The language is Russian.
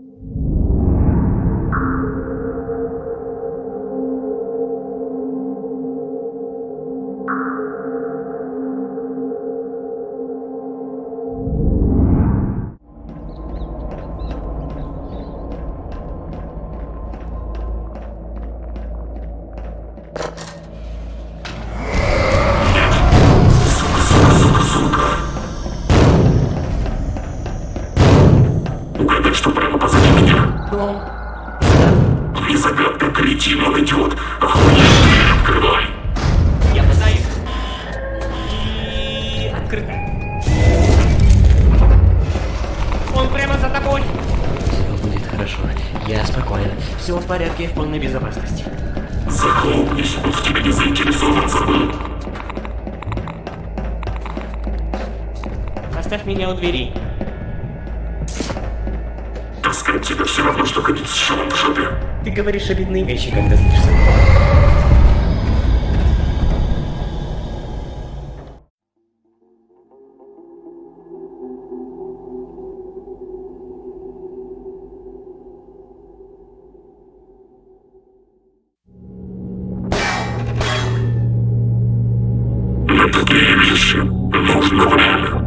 you что прямо позади меня. Вы загадка, кретин, он идет. Охуеть, дверь открывай. Я пытаюсь. И... Открыто. Он прямо за тобой. Все будет хорошо. Я спокоен. Все в порядке, в полной безопасности. Захлопнись, он в тебе не заинтересован, забыл. Оставь меня у двери. От тебя все равно, что ходить с шумом в жопе. Ты говоришь обидные вещи, когда злишься. Нападение лишь нужного время.